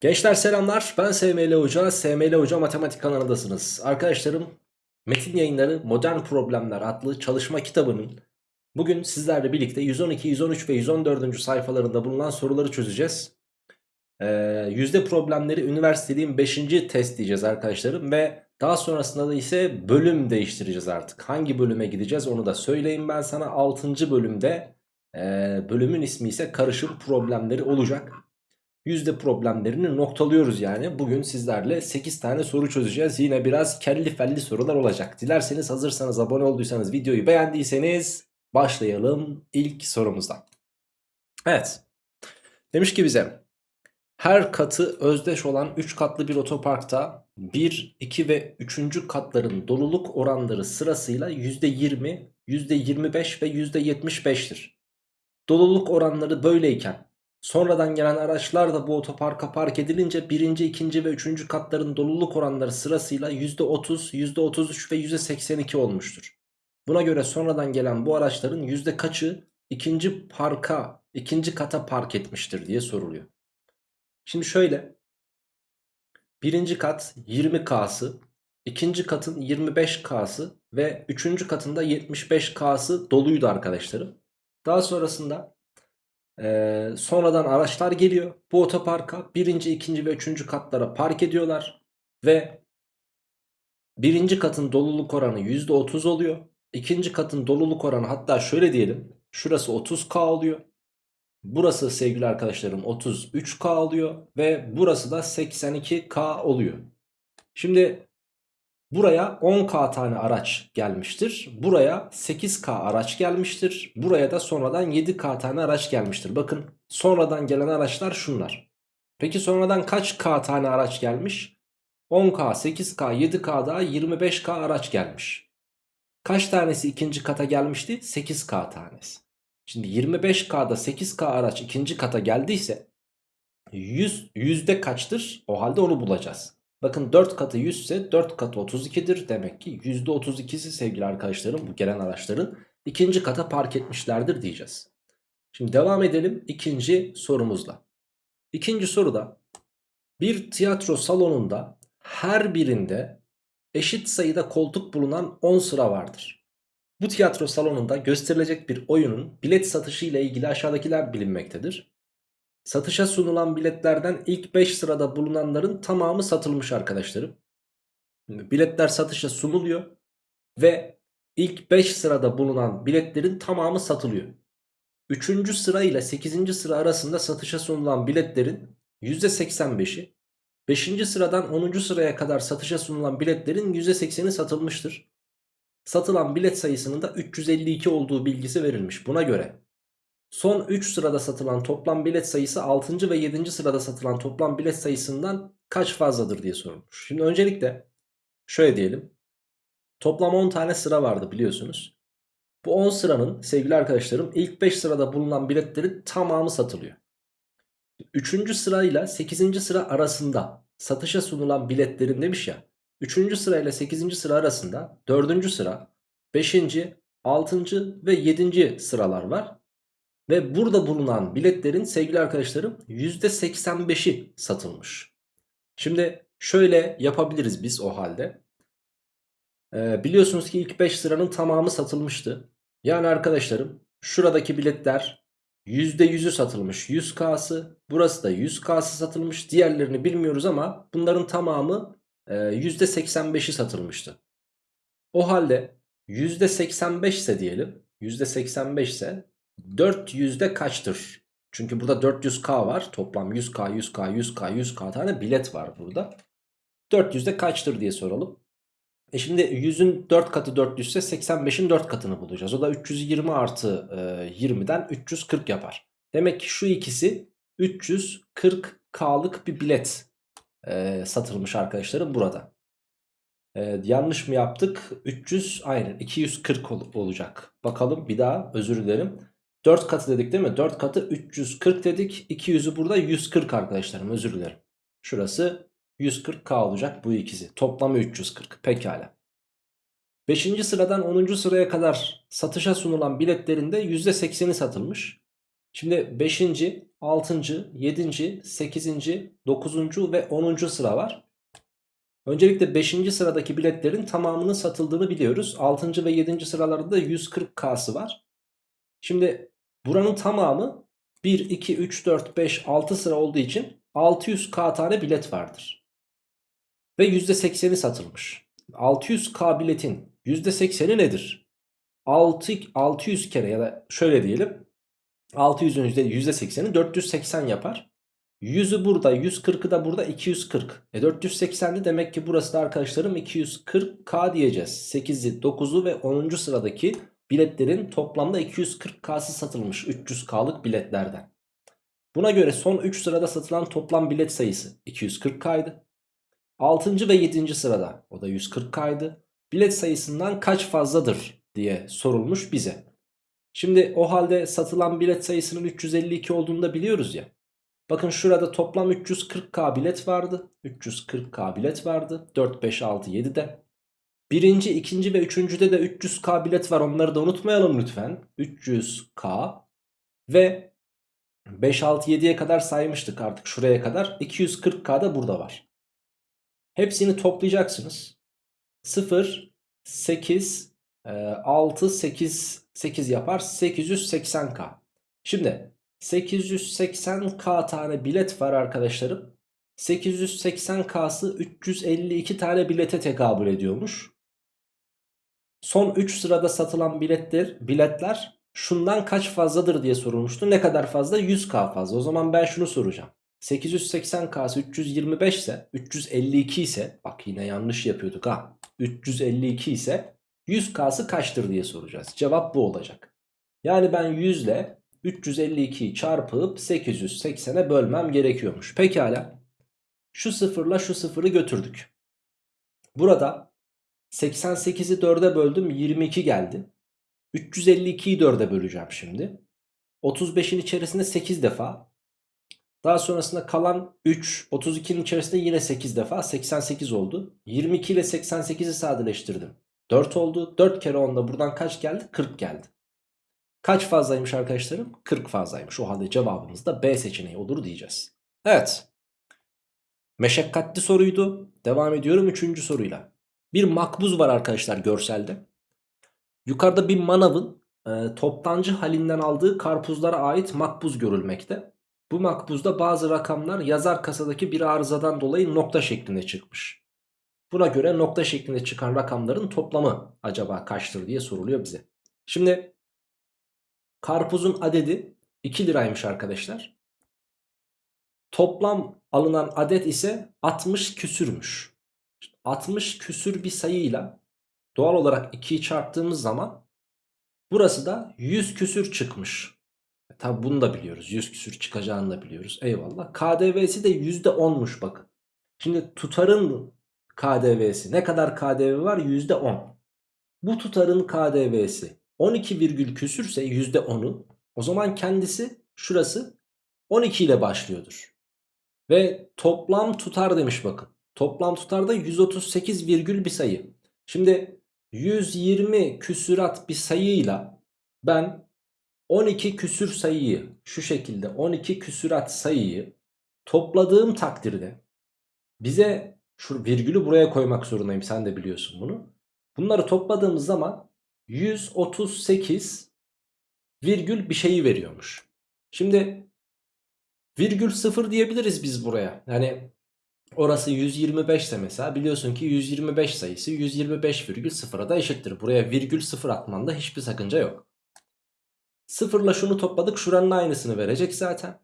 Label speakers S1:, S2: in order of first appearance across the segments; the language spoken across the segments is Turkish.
S1: Gençler selamlar ben SML Hoca, SML Hoca Matematik kanalındasınız. Arkadaşlarım Metin Yayınları Modern Problemler adlı çalışma kitabının bugün sizlerle birlikte 112, 113 ve 114. sayfalarında bulunan soruları çözeceğiz. Ee, yüzde problemleri üniversiteliğin 5. test diyeceğiz arkadaşlarım ve daha sonrasında da ise bölüm değiştireceğiz artık. Hangi bölüme gideceğiz onu da söyleyeyim ben sana 6. bölümde e, bölümün ismi ise karışım problemleri olacak yüzde problemlerini noktalıyoruz yani. Bugün sizlerle 8 tane soru çözeceğiz. Yine biraz kelli felli sorular olacak. Dilerseniz hazırsanız abone olduysanız videoyu beğendiyseniz başlayalım ilk sorumuzdan. Evet. Demiş ki bize her katı özdeş olan 3 katlı bir otoparkta 1, 2 ve 3. katların doluluk oranları sırasıyla %20, %25 ve %75'tir. Doluluk oranları böyleyken Sonradan gelen araçlar da bu otoparka park edilince birinci, ikinci ve üçüncü katların doluluk oranları sırasıyla %30, %33 ve %82 olmuştur. Buna göre sonradan gelen bu araçların yüzde kaçı ikinci parka, ikinci kata park etmiştir diye soruluyor. Şimdi şöyle. Birinci kat 20K'sı, ikinci katın 25K'sı ve üçüncü katında 75K'sı doluydu arkadaşlarım. Daha sonrasında ee, sonradan araçlar geliyor. Bu otoparka birinci, ikinci ve üçüncü katlara park ediyorlar. Ve birinci katın doluluk oranı %30 oluyor. İkinci katın doluluk oranı hatta şöyle diyelim. Şurası 30K oluyor. Burası sevgili arkadaşlarım 33K oluyor. Ve burası da 82K oluyor. Şimdi Buraya 10k tane araç gelmiştir. Buraya 8k araç gelmiştir. Buraya da sonradan 7k tane araç gelmiştir. Bakın sonradan gelen araçlar şunlar. Peki sonradan kaç k tane araç gelmiş? 10k, 8k, 7k daha 25k araç gelmiş. Kaç tanesi ikinci kata gelmişti? 8k tanesi. Şimdi 25k'da 8k araç ikinci kata geldiyse 100, yüzde kaçtır? O halde onu bulacağız. Bakın 4 katı 100 ise 4 katı 32'dir. Demek ki %32'si sevgili arkadaşlarım bu gelen araçların ikinci kata park etmişlerdir diyeceğiz. Şimdi devam edelim ikinci sorumuzla. İkinci soruda bir tiyatro salonunda her birinde eşit sayıda koltuk bulunan 10 sıra vardır. Bu tiyatro salonunda gösterilecek bir oyunun bilet satışı ile ilgili aşağıdakiler bilinmektedir. Satışa sunulan biletlerden ilk 5 sırada bulunanların tamamı satılmış arkadaşlarım. Biletler satışa sunuluyor ve ilk 5 sırada bulunan biletlerin tamamı satılıyor. 3. sıra ile 8. sıra arasında satışa sunulan biletlerin %85'i, 5. sıradan 10. sıraya kadar satışa sunulan biletlerin %80'i satılmıştır. Satılan bilet sayısının da 352 olduğu bilgisi verilmiş. Buna göre Son 3 sırada satılan toplam bilet sayısı 6. ve 7. sırada satılan toplam bilet sayısından kaç fazladır diye sorulmuş. Şimdi öncelikle şöyle diyelim. Toplam 10 tane sıra vardı biliyorsunuz. Bu 10 sıranın sevgili arkadaşlarım ilk 5 sırada bulunan biletlerin tamamı satılıyor. 3. sırayla 8. sıra arasında satışa sunulan biletlerin demiş ya. 3. sırayla 8. sıra arasında 4. sıra, 5. 6. ve 7. sıralar var. Ve burada bulunan biletlerin sevgili arkadaşlarım %85'i satılmış. Şimdi şöyle yapabiliriz biz o halde. Ee, biliyorsunuz ki ilk 5 sıranın tamamı satılmıştı. Yani arkadaşlarım şuradaki biletler %100'ü satılmış 100K'sı. Burası da 100K'sı satılmış. Diğerlerini bilmiyoruz ama bunların tamamı e, %85'i satılmıştı. O halde %85 ise diyelim %85 ise 400'de kaçtır? Çünkü burada 400k var. Toplam 100k, 100k, 100k, 100k tane bilet var burada. 400'de kaçtır diye soralım. E şimdi 100'ün 4 katı 400 ise 85'in 4 katını bulacağız. O da 320 artı e, 20'den 340 yapar. Demek ki şu ikisi 340k'lık bir bilet e, satılmış arkadaşlarım burada. E, yanlış mı yaptık? 300 aynen 240 ol, olacak. Bakalım bir daha özür dilerim. 4 katı dedik değil mi? 4 katı 340 dedik. 200'ü burada 140 arkadaşlarım özür dilerim. Şurası 140k olacak bu ikisi. Toplamı 340 pekala. 5. sıradan 10. sıraya kadar satışa sunulan biletlerin de %80'i satılmış. Şimdi 5. 6. 7. 8. 9. ve 10. sıra var. Öncelikle 5. sıradaki biletlerin tamamının satıldığını biliyoruz. 6. ve 7. sıralarda da 140K'sı var. Şimdi buranın tamamı 1, 2, 3, 4, 5, 6 sıra olduğu için 600K tane bilet vardır. Ve %80'i satılmış. 600K biletin %80'i nedir? 6, 600 kere ya da şöyle diyelim. 600'ün %80'i 480 yapar. 100'ü burada 140'ı da burada 240. E 480'de demek ki burası da arkadaşlarım 240K diyeceğiz. 8'i 9'u ve 10. sıradaki biletlerin toplamda 240K'sı satılmış 300K'lık biletlerden. Buna göre son 3 sırada satılan toplam bilet sayısı 240K'ydı. 6. ve 7. sırada o da 140K'ydı. Bilet sayısından kaç fazladır diye sorulmuş bize. Şimdi o halde satılan bilet sayısının 352 olduğunu da biliyoruz ya. Bakın şurada toplam 340k bilet vardı. 340k bilet vardı. 4, 5, 6, 7'de. Birinci, ikinci ve üçüncüde de 300k bilet var. Onları da unutmayalım lütfen. 300k ve 5, 6, 7'ye kadar saymıştık artık şuraya kadar. 240k da burada var. Hepsini toplayacaksınız. 0, 8, 6, 8, 8 yapar. 880k. Şimdi 880k tane bilet var arkadaşlarım. 880k'sı 352 tane bilete tekabül ediyormuş. Son 3 sırada satılan biletler, biletler şundan kaç fazladır diye sorulmuştu. Ne kadar fazla? 100k fazla. O zaman ben şunu soracağım. 880k'sı 325 ise 352 ise bak yine yanlış yapıyorduk ha. 352 ise 100k'sı kaçtır diye soracağız. Cevap bu olacak. Yani ben 100 ile 352'yi çarpıp 880'e bölmem gerekiyormuş. Pekala. Şu sıfırla şu sıfırı götürdük. Burada 88'i 4'e böldüm 22 geldi. 352'yi 4'e böleceğim şimdi. 35'in içerisinde 8 defa. Daha sonrasında kalan 3, 32'nin içerisinde yine 8 defa 88 oldu. 22 ile 88'i sadeleştirdim. 4 oldu. 4 kere 10'da buradan kaç geldi? 40 geldi. Kaç fazlaymış arkadaşlarım? 40 fazlaymış. O halde cevabımız da B seçeneği olur diyeceğiz. Evet. Meşakkatli soruydu. Devam ediyorum 3. soruyla. Bir makbuz var arkadaşlar görselde. Yukarıda bir manavın e, toptancı halinden aldığı karpuzlara ait makbuz görülmekte. Bu makbuzda bazı rakamlar yazar kasadaki bir arızadan dolayı nokta şeklinde çıkmış. Buna göre nokta şeklinde çıkan rakamların toplamı acaba kaçtır diye soruluyor bize. Şimdi karpuzun adedi 2 liraymış arkadaşlar. Toplam alınan adet ise 60 küsürmüş. 60 küsür bir sayıyla doğal olarak 2'yi çarptığımız zaman burası da 100 küsür çıkmış. E, Tabi bunu da biliyoruz. 100 küsür çıkacağını da biliyoruz. Eyvallah. KDV'si de %10'muş bakın. Şimdi tutarın KDV'si ne kadar KDV var? %10. Bu tutarın KDV'si 12 virgül küsürse %10'u o zaman kendisi şurası 12 ile başlıyordur. Ve toplam tutar demiş bakın. Toplam tutar da 138 virgül bir sayı. Şimdi 120 küsürat bir sayıyla ben 12 küsür sayıyı şu şekilde 12 küsürat sayıyı topladığım takdirde bize şu virgülü buraya koymak zorundayım sen de biliyorsun bunu. Bunları topladığımız zaman 138 virgül bir şeyi veriyormuş. Şimdi virgül 0 diyebiliriz biz buraya. Yani orası 125 ise mesela biliyorsun ki 125 sayısı 125 virgül 0'a da eşittir. Buraya virgül 0 atmanda hiçbir sakınca yok. Sıfırla şunu topladık şuranın aynısını verecek zaten.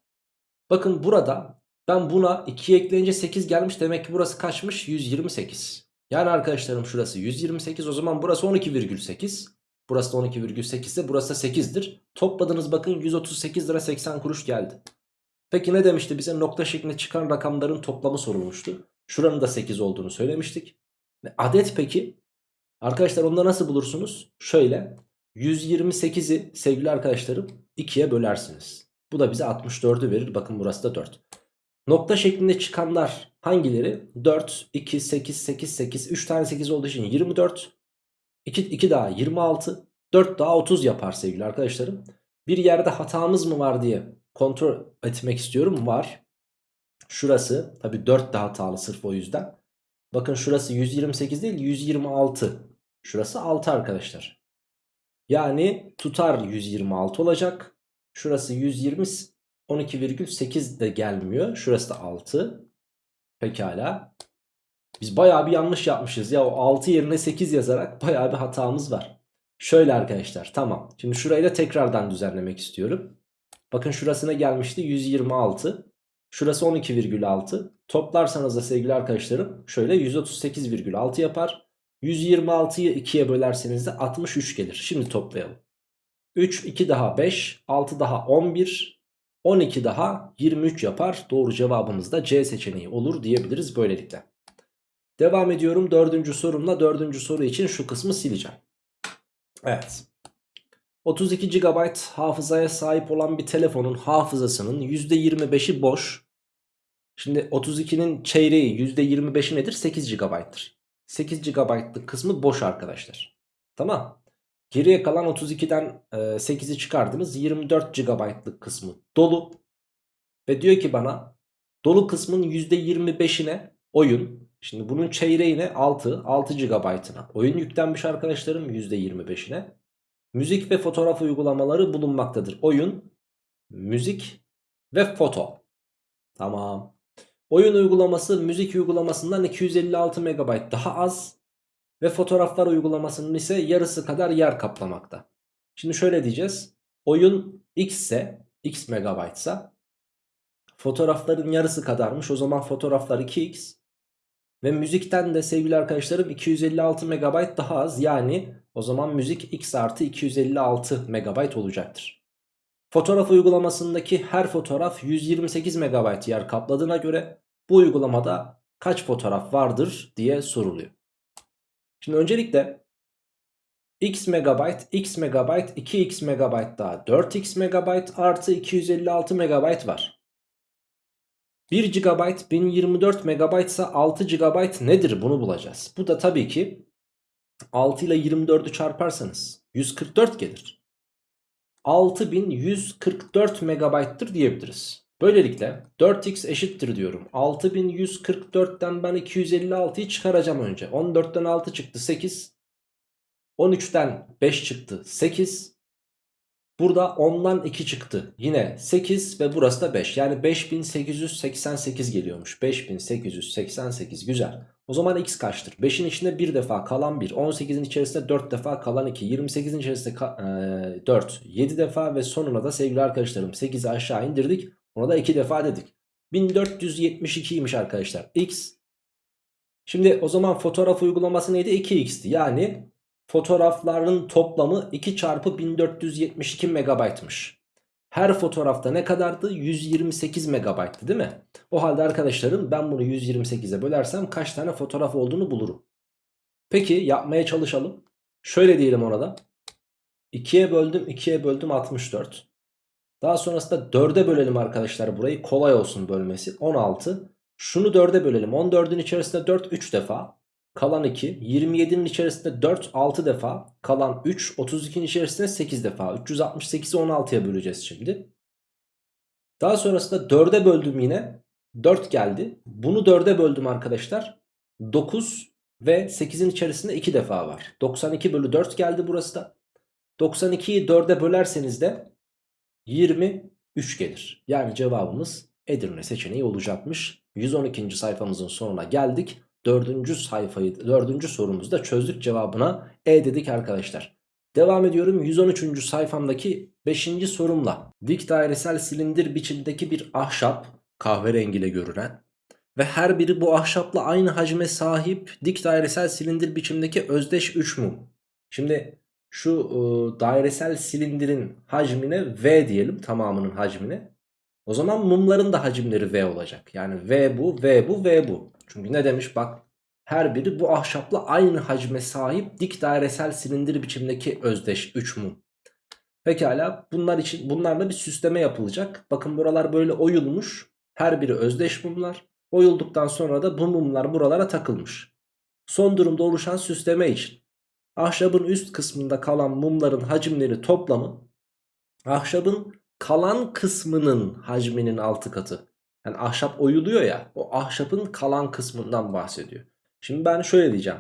S1: Bakın burada ben buna 2 ekleyince 8 gelmiş demek ki burası kaçmış 128. Yani arkadaşlarım şurası 128 o zaman burası 12,8. Burası da 12,8 ise burası da 8'dir. Topladınız bakın 138 lira 80 kuruş geldi. Peki ne demişti bize nokta şeklinde çıkan rakamların toplamı sorulmuştu. Şuranın da 8 olduğunu söylemiştik. Adet peki? Arkadaşlar onu nasıl bulursunuz? Şöyle 128'i sevgili arkadaşlarım 2'ye bölersiniz. Bu da bize 64'ü verir. Bakın burası da 4. Nokta şeklinde çıkanlar hangileri? 4, 2, 8, 8, 8. 3 tane 8 olduğu için 24. 2, 2 daha 26. 4 daha 30 yapar sevgili arkadaşlarım. Bir yerde hatamız mı var diye kontrol etmek istiyorum. Var. Şurası tabi 4 de hatalı sırf o yüzden. Bakın şurası 128 değil 126. Şurası 6 arkadaşlar. Yani tutar 126 olacak. Şurası 120 12,8 de gelmiyor. Şurası da 6. Pekala. Biz bayağı bir yanlış yapmışız ya. O 6 yerine 8 yazarak bayağı bir hatamız var. Şöyle arkadaşlar tamam. Şimdi şurayı da tekrardan düzenlemek istiyorum. Bakın şurasına gelmişti 126. Şurası 12,6. Toplarsanız da sevgili arkadaşlarım şöyle 138,6 yapar. 126'yı 2'ye bölerseniz de 63 gelir. Şimdi toplayalım. 3, 2 daha 5, 6 daha 11, 12 daha 23 yapar. Doğru cevabımız da C seçeneği olur diyebiliriz böylelikle. Devam ediyorum dördüncü sorumla. Dördüncü soru için şu kısmı sileceğim. Evet. 32 GB hafızaya sahip olan bir telefonun hafızasının %25'i boş. Şimdi 32'nin çeyreği %25'i nedir? 8 GB'tır. 8 GB'lık kısmı boş arkadaşlar. Tamam. Geriye kalan 32'den 8'i çıkardınız. 24 GB'lık kısmı dolu. Ve diyor ki bana dolu kısmın %25'ine oyun. Şimdi bunun çeyreğine 6, 6 GB'ına oyun yüklenmiş arkadaşlarım %25'ine. Müzik ve fotoğraf uygulamaları bulunmaktadır. Oyun, müzik ve foto. Tamam. Oyun uygulaması müzik uygulamasından 256 MB daha az. Ve fotoğraflar uygulamasının ise yarısı kadar yer kaplamakta. Şimdi şöyle diyeceğiz. Oyun x ise x megabaytsa fotoğrafların yarısı kadarmış. O zaman fotoğraflar 2x. Ve müzikten de sevgili arkadaşlarım 256 MB daha az. Yani o zaman müzik x artı 256 MB olacaktır. Fotoğraf uygulamasındaki her fotoğraf 128 MB yer kapladığına göre bu uygulamada kaç fotoğraf vardır diye soruluyor. Şimdi öncelikle x megabayt, x megabayt, 2x megabayt daha 4x megabayt artı 256 megabayt var. 1 GB 1024 MB ise 6 GB nedir bunu bulacağız. Bu da tabii ki 6 ile 24'ü çarparsanız 144 gelir. 6144 MB'tır diyebiliriz. Böylelikle 4x eşittir diyorum. 6144'ten ben 256'yı çıkaracağım önce. 14'ten 6 çıktı 8. 13'ten 5 çıktı 8. Burada 10'dan 2 çıktı. Yine 8 ve burası da 5. Yani 5888 geliyormuş. 5888 güzel. O zaman x kaçtır? 5'in içinde bir defa kalan 1. 18'in içerisinde 4 defa kalan 2. 28'in içerisinde e, 4. 7 defa ve sonuna da sevgili arkadaşlarım 8'i aşağı indirdik. Ona da 2 defa dedik. 1472'ymiş arkadaşlar. X. Şimdi o zaman fotoğraf uygulaması neydi? 2x'ti. Yani fotoğrafların toplamı 2 çarpı 1472 megabaytmış. Her fotoğrafta ne kadardı? 128 megabayttı değil mi? O halde arkadaşlarım ben bunu 128'e bölersem kaç tane fotoğraf olduğunu bulurum. Peki yapmaya çalışalım. Şöyle diyelim ona da. 2'ye böldüm 2'ye böldüm 64. Daha sonrasında 4'e bölelim arkadaşlar burayı. Kolay olsun bölmesi. 16. Şunu 4'e bölelim. 14'ün içerisinde 4 3 defa. Kalan 2. 27'nin içerisinde 4 6 defa. Kalan 3. 32'nin içerisinde 8 defa. 368'i 16'ya böleceğiz şimdi. Daha sonrasında 4'e böldüm yine. 4 geldi. Bunu 4'e böldüm arkadaşlar. 9 ve 8'in içerisinde 2 defa var. 92 bölü 4 geldi burası da. 92'yi 4'e bölerseniz de 23 gelir. Yani cevabımız Edirne seçeneği olacakmış. 112. sayfamızın sonuna geldik. Dördüncü sayfayı, dördüncü sorumuzda çözdük cevabına E dedik arkadaşlar. Devam ediyorum 113. sayfamdaki 5. sorumla. Dik dairesel silindir biçimdeki bir ahşap kahverengiyle görünen ve her biri bu ahşapla aynı hacme sahip dik dairesel silindir biçimdeki özdeş 3 mum. Şimdi şu e, dairesel silindirin hacmine V diyelim tamamının hacmine. O zaman mumların da hacimleri V olacak. Yani V bu, V bu, V bu. Çünkü ne demiş bak her biri bu ahşapla aynı hacme sahip dik dairesel silindir biçimdeki özdeş 3 mum. Pekala bunlar için bunlarla bir süsleme yapılacak. Bakın buralar böyle oyulmuş. Her biri özdeş mumlar. Oyulduktan sonra da bu mumlar buralara takılmış. Son durumda oluşan süsleme için ahşabın üst kısmında kalan mumların hacimleri toplamı ahşabın kalan kısmının hacminin 6 katı. Yani ahşap oyuluyor ya o ahşapın kalan kısmından bahsediyor. Şimdi ben şöyle diyeceğim.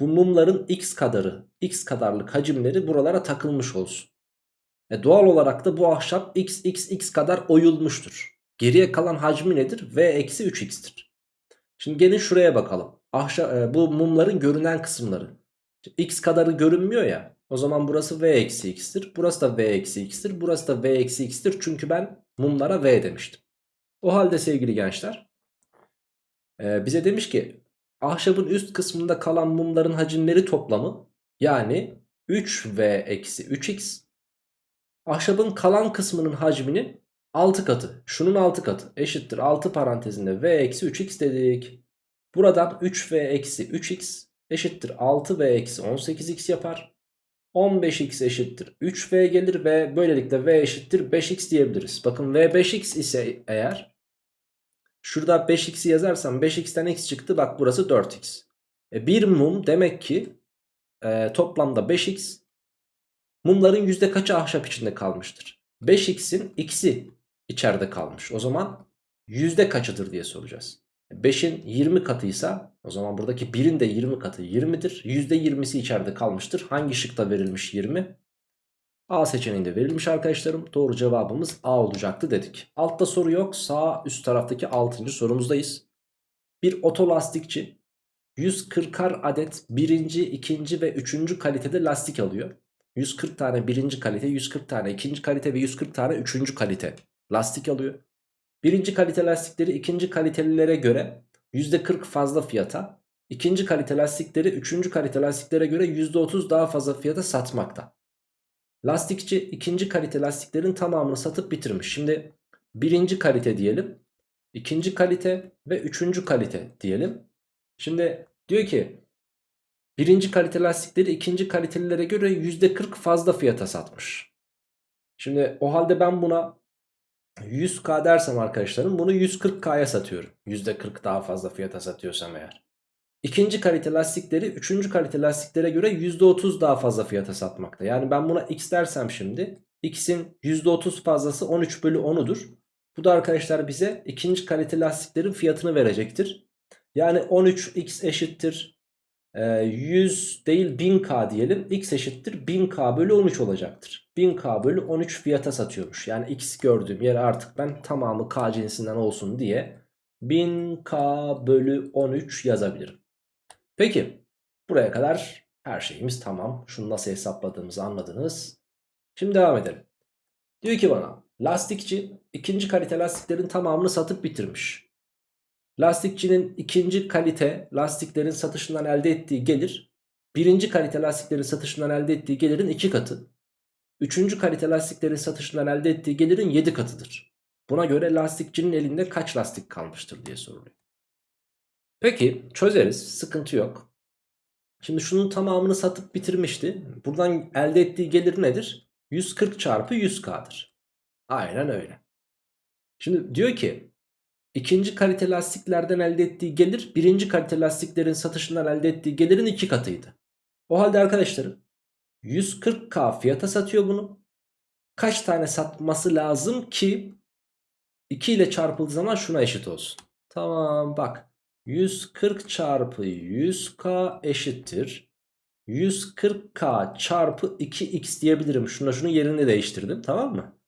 S1: Bu mumların x kadarı, x kadarlık hacimleri buralara takılmış olsun. E doğal olarak da bu ahşap x x x kadar oyulmuştur. Geriye kalan hacmi nedir? V eksi 3x'tir. Şimdi gelin şuraya bakalım. Ahşap, e, bu mumların görünen kısımları. X kadarı görünmüyor ya. O zaman burası V eksi x'tir. Burası da V eksi x'tir. Burası da V eksi x'tir. Çünkü ben mumlara V demiştim. O halde sevgili gençler. E, bize demiş ki ahşabın üst kısmında kalan mumların hacimleri toplamı yani 3V eksi 3x ahşabın kalan kısmının hacminin 6 katı. Şunun 6 katı eşittir 6 parantezinde V eksi 3x dedik. Buradan 3V eksi 3x eşittir 6V eksi 18x yapar. 15x eşittir 3V gelir ve böylelikle V eşittir 5x diyebiliriz. Bakın V 5x ise eğer şurada 5x'i yazarsam 5x'ten x çıktı bak burası 4x. E bir mum demek ki e, toplamda 5x mumların yüzde kaçı ahşap içinde kalmıştır? 5x'in x'i içeride kalmış. O zaman yüzde kaçıdır diye soracağız. 5'in 20 katıysa o zaman buradaki 1'in de 20 katı 20'dir. %20'si içeride kalmıştır. Hangi şıkta verilmiş 20? A seçeneğinde verilmiş arkadaşlarım. Doğru cevabımız A olacaktı dedik. Altta soru yok. Sağ üst taraftaki 6. sorumuzdayız. Bir otolastikçi 140'ar adet birinci, ikinci ve üçüncü kalitede lastik alıyor. 140 tane birinci kalite, 140 tane ikinci kalite ve 140 tane üçüncü kalite lastik alıyor. Birinci kalite lastikleri ikinci kalitelilere göre %40 fazla fiyata, ikinci kalite lastikleri üçüncü kalite lastiklere göre %30 daha fazla fiyata satmakta. Lastikçi ikinci kalite lastiklerin tamamını satıp bitirmiş. Şimdi birinci kalite diyelim, ikinci kalite ve üçüncü kalite diyelim. Şimdi diyor ki birinci kalite lastikleri ikinci kalitelilere göre %40 fazla fiyata satmış. Şimdi o halde ben buna 100k dersem arkadaşlarım bunu 140k'ya satıyorum. %40 daha fazla fiyata satıyorsam eğer. İkinci kalite lastikleri üçüncü kalite lastiklere göre %30 daha fazla fiyata satmakta. Yani ben buna x dersem şimdi x'in %30 fazlası 13 bölü 10'udur. Bu da arkadaşlar bize ikinci kalite lastiklerin fiyatını verecektir. Yani 13x eşittir 100 ee, değil 1000k diyelim. X eşittir 1000k bölü 13 olacaktır. 1000k bölü 13 fiyata satıyormuş. Yani x gördüğüm yer artık ben tamamı k cinsinden olsun diye 1000k bölü 13 yazabilirim. Peki buraya kadar her şeyimiz tamam. Şunu nasıl hesapladığımızı anladınız. Şimdi devam edelim. Diyor ki bana lastikçi ikinci kalite lastiklerin tamamını satıp bitirmiş. Lastikçinin ikinci kalite lastiklerin satışından elde ettiği gelir birinci kalite lastiklerin satışından elde ettiği gelirin iki katı. Üçüncü kalite lastiklerin satışından elde ettiği gelirin yedi katıdır. Buna göre lastikçinin elinde kaç lastik kalmıştır diye soruluyor. Peki çözeriz sıkıntı yok. Şimdi şunun tamamını satıp bitirmişti. Buradan elde ettiği gelir nedir? 140 çarpı 100k'dır. Aynen öyle. Şimdi diyor ki İkinci kalite lastiklerden elde ettiği gelir birinci kalite lastiklerin satışından elde ettiği gelirin iki katıydı. O halde arkadaşlarım 140k fiyata satıyor bunu. Kaç tane satması lazım ki 2 ile çarpıldığı zaman şuna eşit olsun. Tamam bak 140 çarpı 100k eşittir. 140k çarpı 2x diyebilirim. Şuna şunun yerini değiştirdim tamam mı?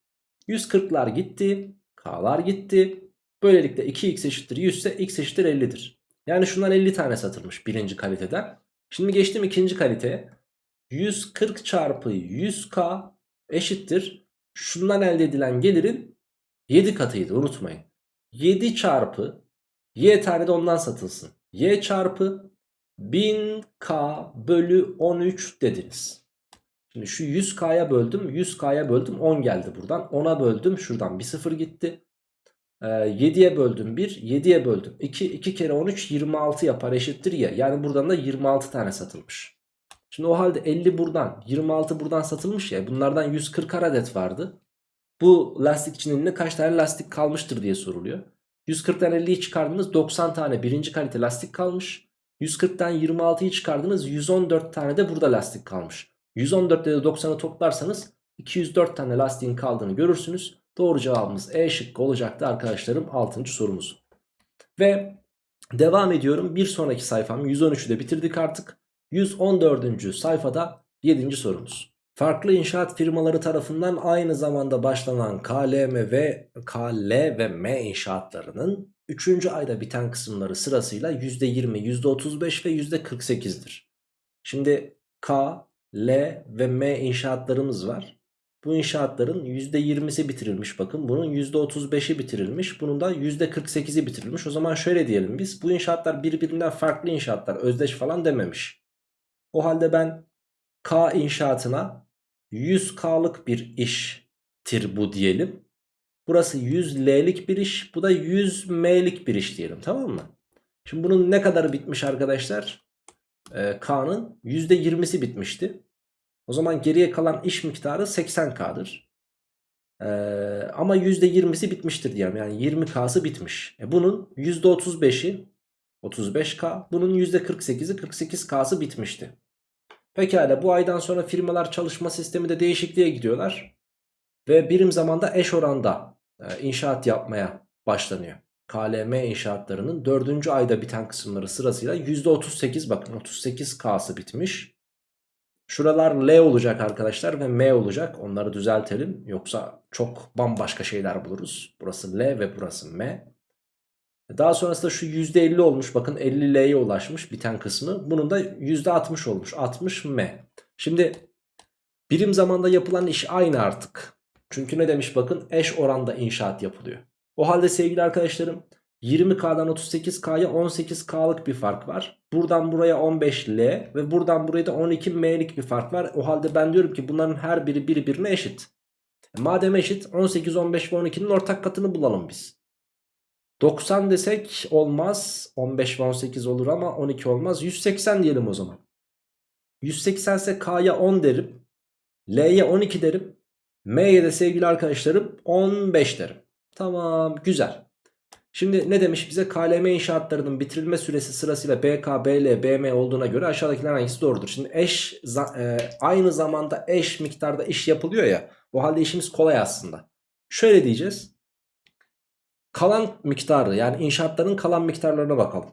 S1: 140'lar gitti. K'lar gitti. Böylelikle 2x eşittir 100 ise x eşittir 50'dir. Yani şundan 50 tane satılmış birinci kaliteden. Şimdi geçtim ikinci kaliteye. 140 çarpı 100k eşittir. Şundan elde edilen gelirin 7 katıydı unutmayın. 7 çarpı y tane de ondan satılsın. y çarpı 1000k bölü 13 dediniz. Şimdi şu 100k'ya böldüm 100k'ya böldüm 10 geldi buradan. 10'a böldüm şuradan bir sıfır gitti. 7'ye ee, böldüm 1 7'ye böldüm 2 2 kere 13 26 yapar eşittir ya yani buradan da 26 tane satılmış. Şimdi o halde 50 buradan 26 buradan satılmış ya bunlardan 140 adet vardı. Bu lastikçinin ne kaç tane lastik kalmıştır diye soruluyor. 140'tan 50'yi çıkardınız 90 tane birinci kalite lastik kalmış. 140'tan 26'yı çıkardınız 114 tane de burada lastik kalmış. 114 ile 90'ı toplarsanız 204 tane lastiğin kaldığını görürsünüz. Doğru cevabımız E şıkkı olacaktı arkadaşlarım 6. sorumuz. Ve devam ediyorum. Bir sonraki sayfam 113'ü de bitirdik artık. 114. sayfada 7. sorumuz. Farklı inşaat firmaları tarafından aynı zamanda başlanan KLM ve KL ve M inşaatlarının 3. ayda biten kısımları sırasıyla %20, %35 ve %48'dir. Şimdi K, L ve M inşaatlarımız var. Bu inşaatların %20'si bitirilmiş bakın. Bunun %35'i bitirilmiş. Bunun da %48'i bitirilmiş. O zaman şöyle diyelim biz. Bu inşaatlar birbirinden farklı inşaatlar. Özdeş falan dememiş. O halde ben K inşaatına 100K'lık bir iştir bu diyelim. Burası 100L'lik bir iş. Bu da 100M'lik bir iş diyelim tamam mı? Şimdi bunun ne kadar bitmiş arkadaşlar? Ee, K'nın %20'si bitmişti. O zaman geriye kalan iş miktarı 80K'dır. Ee, ama %20'si bitmiştir diyelim. Yani 20K'sı bitmiş. E bunun %35'i 35K. Bunun %48'i 48K'sı bitmişti. Pekala bu aydan sonra firmalar çalışma sistemi de değişikliğe gidiyorlar. Ve birim zamanda eş oranda e, inşaat yapmaya başlanıyor. KLM inşaatlarının 4. ayda biten kısımları sırasıyla %38 bakın 38K'sı bitmiş. Şuralar L olacak arkadaşlar ve M olacak. Onları düzeltelim. Yoksa çok bambaşka şeyler buluruz. Burası L ve burası M. Daha sonrasında şu %50 olmuş. Bakın 50L'ye ulaşmış biten kısmı. Bunun da %60 olmuş. 60M. Şimdi birim zamanda yapılan iş aynı artık. Çünkü ne demiş bakın eş oranda inşaat yapılıyor. O halde sevgili arkadaşlarım 20K'dan 38K'ya 18K'lık bir fark var. Buradan buraya 15L ve buradan buraya da 12M'lik bir fark var. O halde ben diyorum ki bunların her biri birbirine eşit. Madem eşit 18, 15 ve 12'nin ortak katını bulalım biz. 90 desek olmaz. 15 ve 18 olur ama 12 olmaz. 180 diyelim o zaman. 180 ise K'ya 10 derim. L'ye 12 derim. M'ye de sevgili arkadaşlarım 15 derim. Tamam güzel. Şimdi ne demiş bize? KLM inşaatlarının bitirilme süresi sırasıyla BK, BL, BM olduğuna göre aşağıdakiler hangisi doğrudur? Şimdi eş e, aynı zamanda eş miktarda iş yapılıyor ya. O halde işimiz kolay aslında. Şöyle diyeceğiz. Kalan miktarı yani inşaatların kalan miktarlarına bakalım.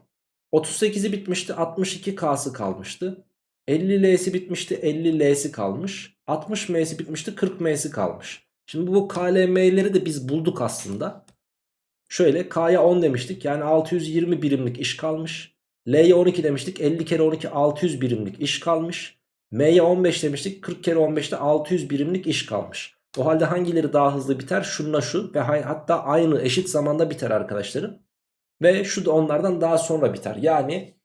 S1: 38'i bitmişti 62K'sı kalmıştı. 50L'si bitmişti 50L'si kalmış. 60M'si bitmişti 40M'si kalmış. Şimdi bu KLM'leri de biz bulduk aslında. Şöyle K'ya 10 demiştik yani 620 birimlik iş kalmış. L'ye 12 demiştik 50 kere 12 600 birimlik iş kalmış. M'ye 15 demiştik 40 kere 15'te 600 birimlik iş kalmış. O halde hangileri daha hızlı biter? Şunla şu ve hatta aynı eşit zamanda biter arkadaşlarım. Ve şu da onlardan daha sonra biter. Yani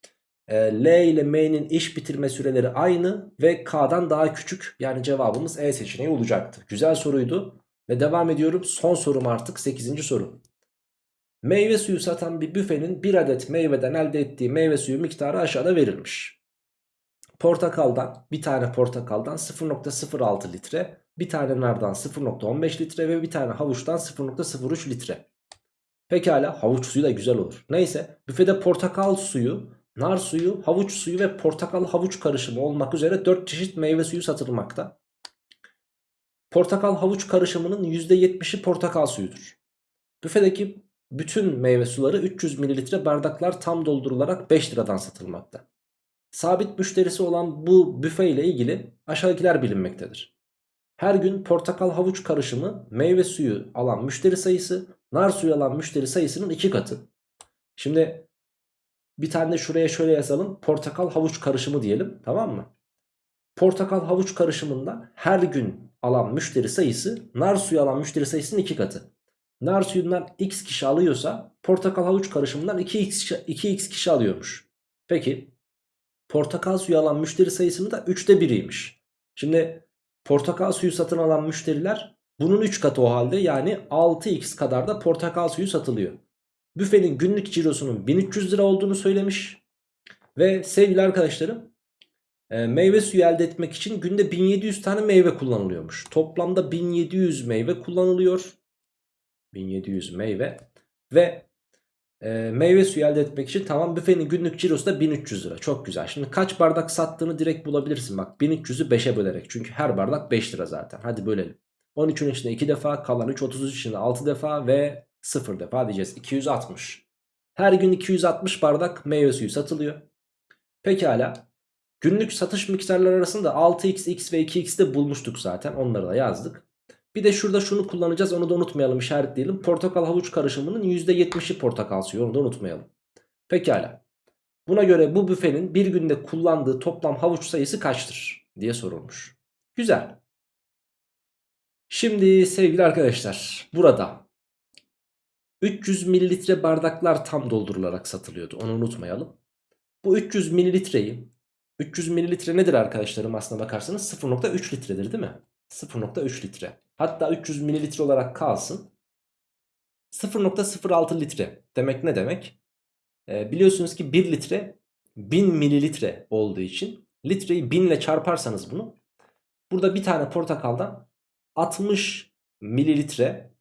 S1: e, L ile M'nin iş bitirme süreleri aynı ve K'dan daha küçük. Yani cevabımız E seçeneği olacaktı. Güzel soruydu. Ve devam ediyorum. Son sorum artık 8. soru. Meyve suyu satan bir büfenin bir adet meyveden elde ettiği meyve suyu miktarı aşağıda verilmiş. Portakaldan bir tane portakaldan 0.06 litre bir tane nardan 0.15 litre ve bir tane havuçtan 0.03 litre. Pekala havuç suyu da güzel olur. Neyse büfede portakal suyu, nar suyu, havuç suyu ve portakal havuç karışımı olmak üzere 4 çeşit meyve suyu satılmakta. Portakal havuç karışımının %70'i portakal suyudur. Büfedeki bütün meyve suları 300 ml bardaklar tam doldurularak 5 liradan satılmakta. Sabit müşterisi olan bu büfe ile ilgili aşağıdakiler bilinmektedir. Her gün portakal havuç karışımı meyve suyu alan müşteri sayısı nar suyu alan müşteri sayısının iki katı. Şimdi bir tane de şuraya şöyle yazalım. Portakal havuç karışımı diyelim tamam mı? Portakal havuç karışımından her gün alan müşteri sayısı nar suyu alan müşteri sayısının iki katı. Nar suyundan x kişi alıyorsa portakal havuç karışımından 2x, 2x kişi alıyormuş. Peki portakal suyu alan müşteri sayısının da 3'te 1'iymiş. Şimdi portakal suyu satın alan müşteriler bunun 3 katı o halde yani 6x kadar da portakal suyu satılıyor. Büfenin günlük cirosunun 1300 lira olduğunu söylemiş. Ve sevgili arkadaşlarım e, meyve suyu elde etmek için günde 1700 tane meyve kullanılıyormuş. Toplamda 1700 meyve kullanılıyor. 1700 meyve ve e, meyve suyu elde etmek için tamam büfenin günlük cirosu da 1300 lira. Çok güzel. Şimdi kaç bardak sattığını direkt bulabilirsin. Bak 1300'ü 5'e bölerek. Çünkü her bardak 5 lira zaten. Hadi bölelim. 13'ün içinde 2 defa kalan 3 33 içinde 6 defa ve 0 defa diyeceğiz. 260. Her gün 260 bardak meyve suyu satılıyor. Pekala. Günlük satış miktarları arasında 6x, x ve 2x de bulmuştuk zaten. Onları da yazdık. Bir de şurada şunu kullanacağız. Onu da unutmayalım işaretleyelim. Portakal havuç karışımının %70'i portakal suyu. Onu da unutmayalım. Pekala. Buna göre bu büfenin bir günde kullandığı toplam havuç sayısı kaçtır diye sorulmuş. Güzel. Şimdi sevgili arkadaşlar burada 300 mililitre bardaklar tam doldurularak satılıyordu. Onu unutmayalım. Bu 300 mililitreyi 300 mililitre nedir arkadaşlarım aslına bakarsanız 0.3 litredir değil mi? 0.3 litre. Hatta 300 mililitre olarak kalsın. 0.06 litre demek ne demek? Ee, biliyorsunuz ki 1 litre 1000 mililitre olduğu için litreyi 1000 ile çarparsanız bunu burada bir tane portakaldan 60 mililitre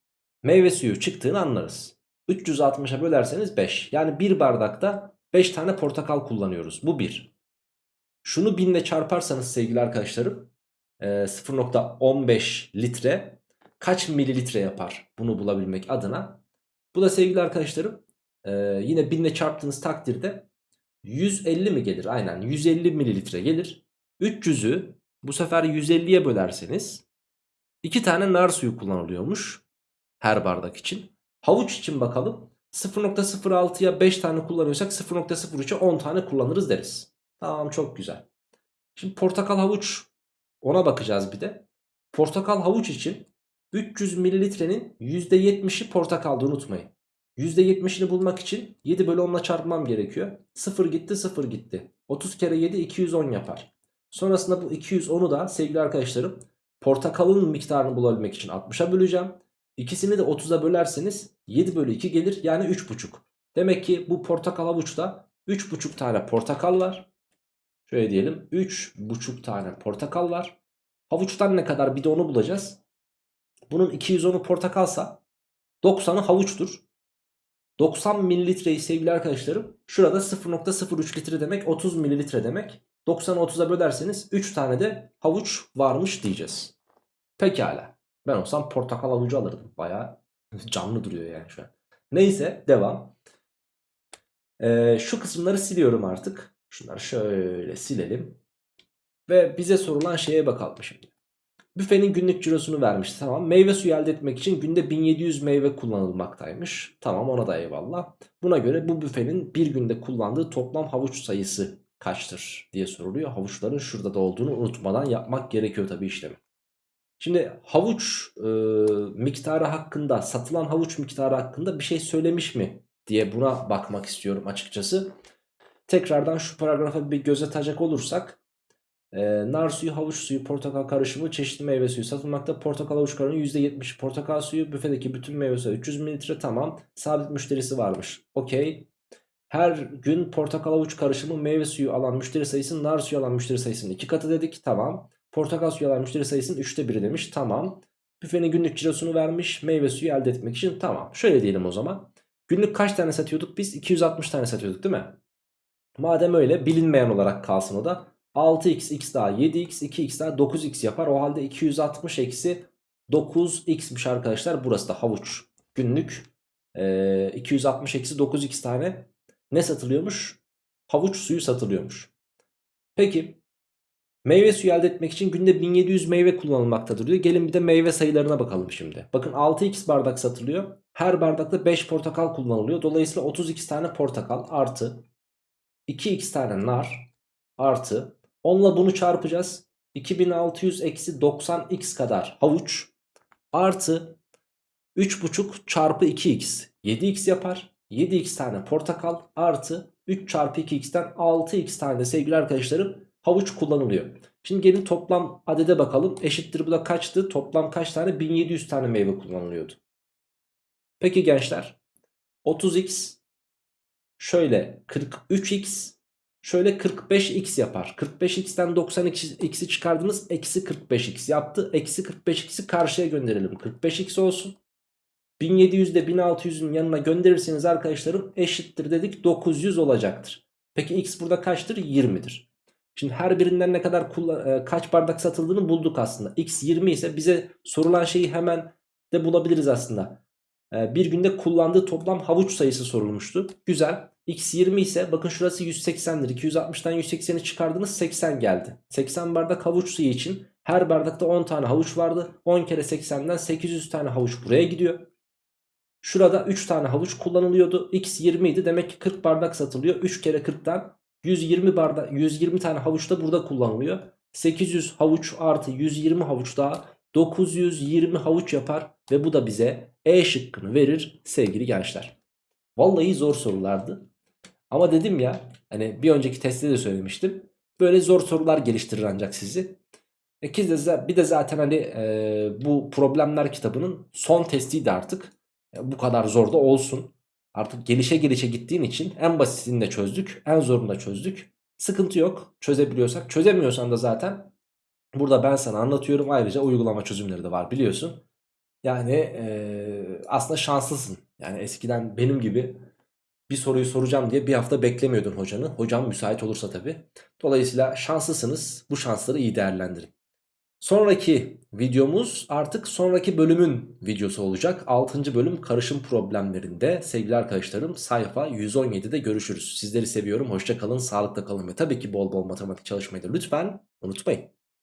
S1: meyve suyu çıktığını anlarız. 360'a bölerseniz 5. Yani bir bardakta 5 tane portakal kullanıyoruz. Bu 1. Şunu 1000 ile çarparsanız sevgili arkadaşlarım 0.15 litre kaç mililitre yapar bunu bulabilmek adına. Bu da sevgili arkadaşlarım yine 1000 ile çarptığınız takdirde 150 mi gelir? Aynen 150 mililitre gelir. 300'ü bu sefer 150'ye bölerseniz 2 tane nar suyu kullanılıyormuş her bardak için. Havuç için bakalım. 0.06'ya 5 tane kullanıyorsak 0.03'e 10 tane kullanırız deriz. Tamam çok güzel. Şimdi portakal havuç ona bakacağız bir de. Portakal havuç için 300 mililitrenin %70'i portakaldı unutmayın. %70'ini bulmak için 7 bölü 10 ile çarpmam gerekiyor. 0 gitti 0 gitti. 30 kere 7 210 yapar. Sonrasında bu 210'u da sevgili arkadaşlarım portakalın miktarını bulabilmek için 60'a böleceğim. İkisini de 30'a bölerseniz 7 bölü 2 gelir yani 3,5. Demek ki bu portakal havuçta 3,5 tane portakal var. Şöyle diyelim 3,5 tane portakal var. Havuçtan ne kadar bir de onu bulacağız. Bunun 210'u portakalsa 90'ı havuçtur. 90 mililitreyi sevgili arkadaşlarım şurada 0.03 litre demek 30 mililitre demek. 90'ı 30'a bölerseniz 3 tane de havuç varmış diyeceğiz. Pekala. Ben olsam portakal havucu alırdım. Baya canlı duruyor yani şu an. Neyse devam. Ee, şu kısımları siliyorum artık. Şunları şöyle silelim. Ve bize sorulan şeye bakalım şimdi. Büfenin günlük cirosunu vermiş. Tamam. Meyve suyu elde etmek için günde 1700 meyve kullanılmaktaymış. Tamam ona da eyvallah. Buna göre bu büfenin bir günde kullandığı toplam havuç sayısı kaçtır diye soruluyor. Havuçların şurada da olduğunu unutmadan yapmak gerekiyor tabii işlemi. Şimdi havuç e, miktarı hakkında satılan havuç miktarı hakkında bir şey söylemiş mi diye buna bakmak istiyorum açıkçası. Tekrardan şu paragrafa bir göz atacak olursak e, nar suyu, havuç suyu, portakal karışımı, çeşitli meyve suyu satılmakta. Portakal havuç karışımı %70 portakal suyu, büfedeki bütün meyve suyu 300 mililitre tamam. Sabit müşterisi varmış. Okey. Her gün portakal havuç karışımı meyve suyu alan müşteri sayısının nar suyu alan müşteri sayısının 2 katı dedik. Tamam. Portakal suyu alan müşteri sayısının 3'te 1'i demiş. Tamam. Büfenin günlük cirosunu vermiş. Meyve suyu elde etmek için tamam. Şöyle diyelim o zaman. Günlük kaç tane satıyorduk biz? 260 tane satıyorduk değil mi? Madem öyle bilinmeyen olarak kalsın o da. 6x x daha 7x 2x daha 9x yapar. O halde 260 eksi 9x'miş arkadaşlar. Burası da havuç. Günlük e, 260 eksi 9x tane ne satılıyormuş? Havuç suyu satılıyormuş. Peki meyve suyu elde etmek için günde 1700 meyve kullanılmaktadır diyor. Gelin bir de meyve sayılarına bakalım şimdi. Bakın 6x bardak satılıyor. Her bardakta 5 portakal kullanılıyor. Dolayısıyla 32 tane portakal artı 2x tane nar artı 10'la bunu çarpacağız. 2600 eksi 90x kadar havuç artı 3,5 çarpı 2x 7x yapar. 7x tane portakal artı 3 çarpı 2x'ten 6x tane sevgili arkadaşlarım havuç kullanılıyor. Şimdi gelin toplam adede bakalım. Eşittir bu da kaçtı? Toplam kaç tane? 1700 tane meyve kullanılıyordu. Peki gençler 30x şöyle 43x şöyle 45x yapar. 45x'ten 90x'i çıkardınız eksi 45x yaptı. Eksi 45x'i karşıya gönderelim. 45x olsun. 1700 de 1600'ün yanına gönderirseniz arkadaşlarım eşittir dedik 900 olacaktır. Peki x burada kaçtır? 20'dir. Şimdi her birinden ne kadar e, kaç bardak satıldığını bulduk aslında. X 20 ise bize sorulan şeyi hemen de bulabiliriz aslında. E, bir günde kullandığı toplam havuç sayısı sorulmuştu. Güzel. X 20 ise bakın şurası 180'dir. 260'tan 180'i çıkardınız 80 geldi. 80 bardak havuç suyu için her bardakta 10 tane havuç vardı. 10 kere 80'den 800 tane havuç buraya gidiyor. Şurada 3 tane havuç kullanılıyordu. X 20 idi. Demek ki 40 bardak satılıyor. 3 kere 40'tan 120 bardak 120 tane havuç da burada kullanılıyor. 800 havuç artı 120 havuç daha 920 havuç yapar ve bu da bize E şıkkını verir sevgili gençler. Vallahi zor sorulardı. Ama dedim ya hani bir önceki testte de söylemiştim. Böyle zor sorular geliştirir ancak sizi. E bir de zaten hani e, bu problemler kitabının son testiydi artık. E, bu kadar zor da olsun. Artık gelişe gelişe gittiğin için en basitini de çözdük. En zorunu da çözdük. Sıkıntı yok çözebiliyorsak. Çözemiyorsan da zaten burada ben sana anlatıyorum. Ayrıca uygulama çözümleri de var biliyorsun. Yani e, aslında şanslısın. Yani eskiden benim gibi bir soruyu soracağım diye bir hafta beklemiyordun hocanı. Hocam müsait olursa tabii. Dolayısıyla şanslısınız. Bu şansları iyi değerlendirin. Sonraki videomuz artık sonraki bölümün videosu olacak. 6. bölüm karışım problemlerinde sevgili arkadaşlarım sayfa 117'de görüşürüz. Sizleri seviyorum. Hoşça kalın, sağlıkla kalın ve tabii ki bol bol matematik çalışmayı da lütfen unutmayın.